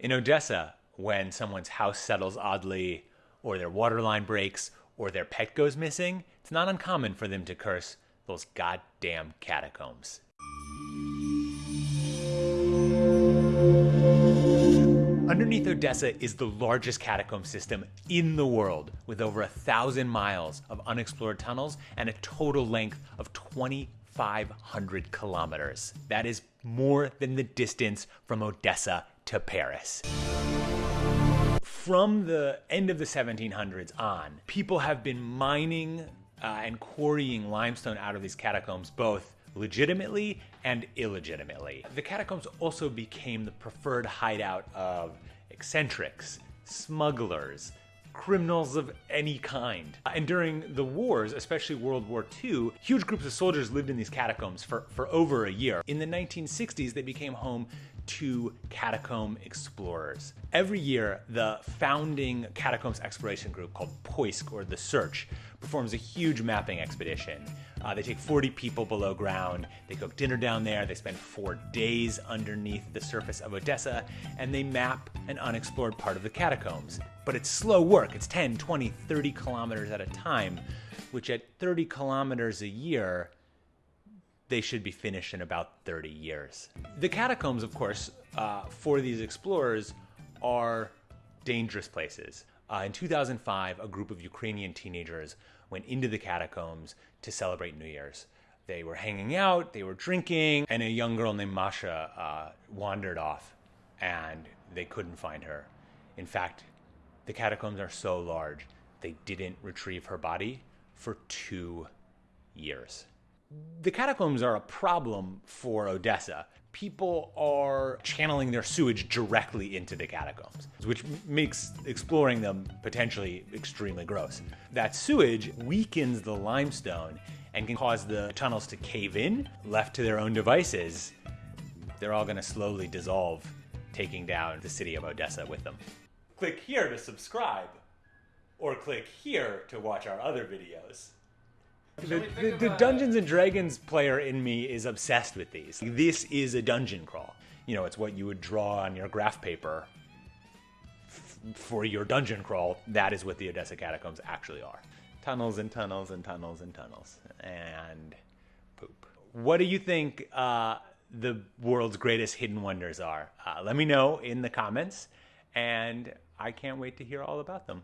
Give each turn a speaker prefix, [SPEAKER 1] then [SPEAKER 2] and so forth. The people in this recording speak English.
[SPEAKER 1] In Odessa, when someone's house settles oddly, or their water line breaks, or their pet goes missing, it's not uncommon for them to curse those goddamn catacombs. Underneath Odessa is the largest catacomb system in the world, with over a thousand miles of unexplored tunnels and a total length of 2,500 kilometers. That is more than the distance from Odessa to Paris. From the end of the 1700s on, people have been mining uh, and quarrying limestone out of these catacombs both legitimately and illegitimately. The catacombs also became the preferred hideout of eccentrics, smugglers, criminals of any kind. And during the wars, especially World War II, huge groups of soldiers lived in these catacombs for, for over a year. In the 1960s, they became home to catacomb explorers. Every year, the founding catacombs exploration group called Poisk or The Search, performs a huge mapping expedition. Uh, they take 40 people below ground, they cook dinner down there, they spend four days underneath the surface of Odessa, and they map an unexplored part of the catacombs. But it's slow work, it's 10, 20, 30 kilometers at a time, which at 30 kilometers a year, they should be finished in about 30 years. The catacombs, of course, uh, for these explorers are dangerous places. Uh, in 2005, a group of Ukrainian teenagers went into the catacombs to celebrate New Year's. They were hanging out, they were drinking, and a young girl named Masha uh, wandered off and they couldn't find her. In fact, the catacombs are so large, they didn't retrieve her body for two years. The catacombs are a problem for Odessa people are channeling their sewage directly into the catacombs, which makes exploring them potentially extremely gross. That sewage weakens the limestone and can cause the tunnels to cave in. Left to their own devices, they're all going to slowly dissolve, taking down the city of Odessa with them. Click here to subscribe, or click here to watch our other videos. The, the, the, Dungeons and Dragons player in me is obsessed with these. This is a dungeon crawl. You know, it's what you would draw on your graph paper for your dungeon crawl. That is what the Odessa catacombs actually are. Tunnels and tunnels and tunnels and tunnels and poop. What do you think uh, the world's greatest hidden wonders are? Uh, let me know in the comments, and I can't wait to hear all about them.